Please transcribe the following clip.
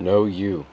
Know you.